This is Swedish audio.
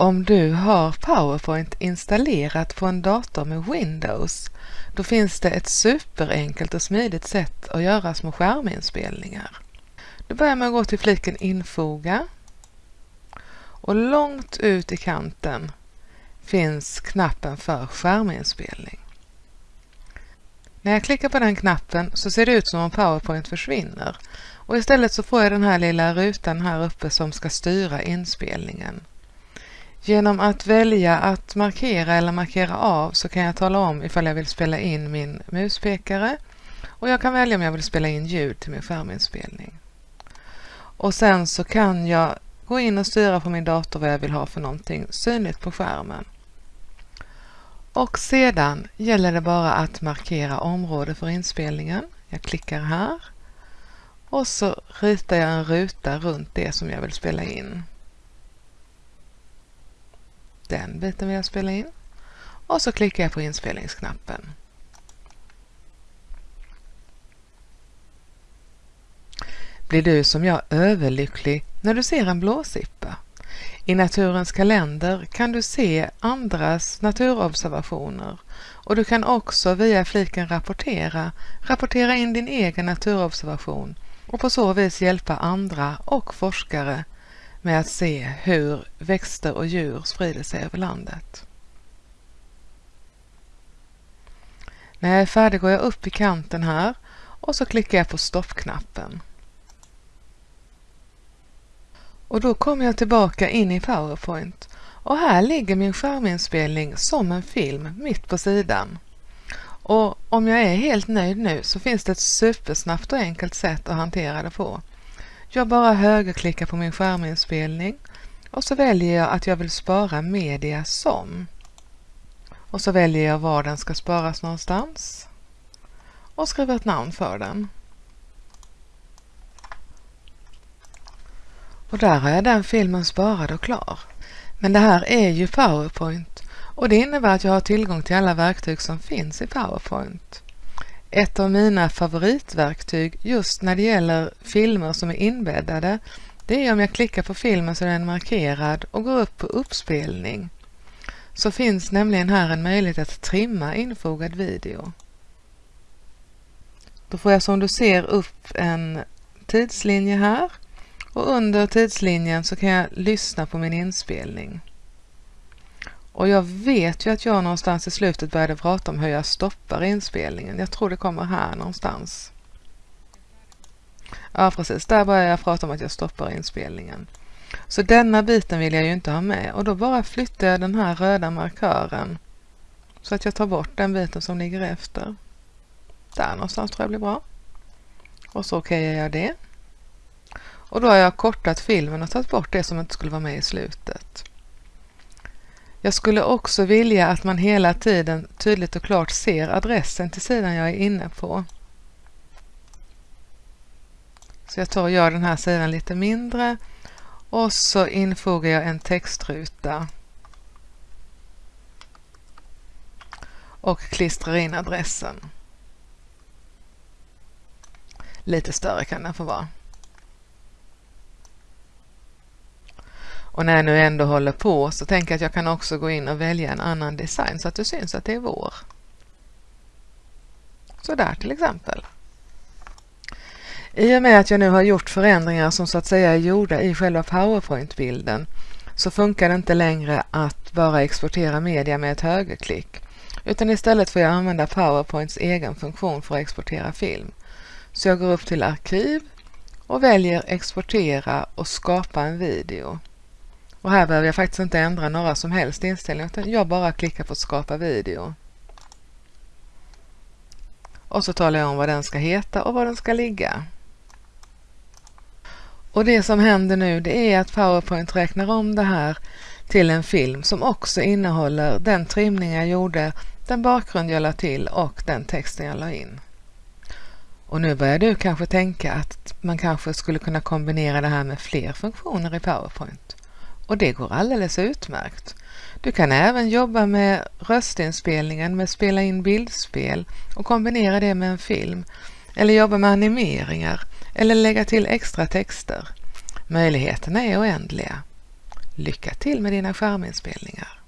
Om du har PowerPoint installerat på en dator med Windows, då finns det ett superenkelt och smidigt sätt att göra små skärminspelningar. Du börjar med att gå till fliken Infoga och långt ut i kanten finns knappen för skärminspelning. När jag klickar på den knappen så ser det ut som om PowerPoint försvinner och istället så får jag den här lilla rutan här uppe som ska styra inspelningen. Genom att välja att markera eller markera av så kan jag tala om ifall jag vill spela in min muspekare och jag kan välja om jag vill spela in ljud till min skärminspelning. Och sen så kan jag gå in och styra på min dator vad jag vill ha för någonting synligt på skärmen. Och sedan gäller det bara att markera område för inspelningen. Jag klickar här och så ritar jag en ruta runt det som jag vill spela in. Den biten vill jag spela in och så klickar jag på inspelningsknappen. Blir du som jag överlycklig när du ser en blåsippa? I Naturens kalender kan du se andras naturobservationer och du kan också via fliken Rapportera rapportera in din egen naturobservation och på så vis hjälpa andra och forskare med att se hur växter och djur sprider sig över landet. När jag är färdig går jag upp i kanten här och så klickar jag på stoppknappen. Och då kommer jag tillbaka in i PowerPoint och här ligger min skärminspelning som en film mitt på sidan. Och om jag är helt nöjd nu så finns det ett supersnabbt och enkelt sätt att hantera det på. Jag bara högerklickar på min skärminspelning och så väljer jag att jag vill spara media som. Och så väljer jag var den ska sparas någonstans och skriver ett namn för den. Och där har jag den filmen sparad och klar. Men det här är ju PowerPoint och det innebär att jag har tillgång till alla verktyg som finns i PowerPoint. Ett av mina favoritverktyg just när det gäller filmer som är inbäddade det är om jag klickar på filmen så är den markerad och går upp på uppspelning. Så finns nämligen här en möjlighet att trimma infogad video. Då får jag som du ser upp en tidslinje här och under tidslinjen så kan jag lyssna på min inspelning. Och jag vet ju att jag någonstans i slutet började prata om hur jag stoppar inspelningen. Jag tror det kommer här någonstans. Ja precis, där börjar jag prata om att jag stoppar inspelningen. Så denna biten vill jag ju inte ha med och då bara flyttar jag den här röda markören så att jag tar bort den biten som ligger efter. Där någonstans tror jag blir bra. Och så okejar jag det. Och då har jag kortat filmen och tagit bort det som inte skulle vara med i slutet. Jag skulle också vilja att man hela tiden tydligt och klart ser adressen till sidan jag är inne på. Så jag tar och gör den här sidan lite mindre och så infogar jag en textruta och klistrar in adressen. Lite större kan den få vara. Och när jag nu ändå håller på så tänker jag att jag kan också gå in och välja en annan design så att det syns att det är vår. Så där till exempel. I och med att jag nu har gjort förändringar som så att säga är gjorda i själva PowerPoint-bilden så funkar det inte längre att bara exportera media med ett högerklick utan istället får jag använda PowerPoints egen funktion för att exportera film. Så jag går upp till arkiv och väljer exportera och skapa en video. Och här behöver jag faktiskt inte ändra några som helst inställningar utan jag bara klickar på skapa video. Och så talar jag om vad den ska heta och var den ska ligga. Och det som händer nu det är att PowerPoint räknar om det här till en film som också innehåller den trimning jag gjorde, den bakgrund jag la till och den texten jag la in. Och nu börjar du kanske tänka att man kanske skulle kunna kombinera det här med fler funktioner i PowerPoint. Och det går alldeles utmärkt. Du kan även jobba med röstinspelningen med spela in bildspel och kombinera det med en film. Eller jobba med animeringar eller lägga till extra texter. Möjligheterna är oändliga. Lycka till med dina skärminspelningar!